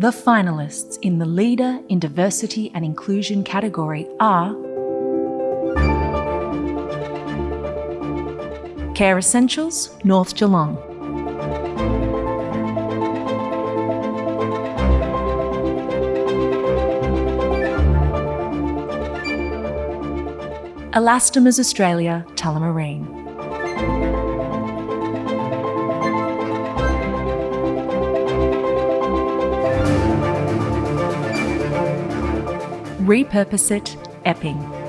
The finalists in the Leader in Diversity and Inclusion category are Care Essentials, North Geelong. Elastomers Australia, Tullamarine. Repurpose It, Epping.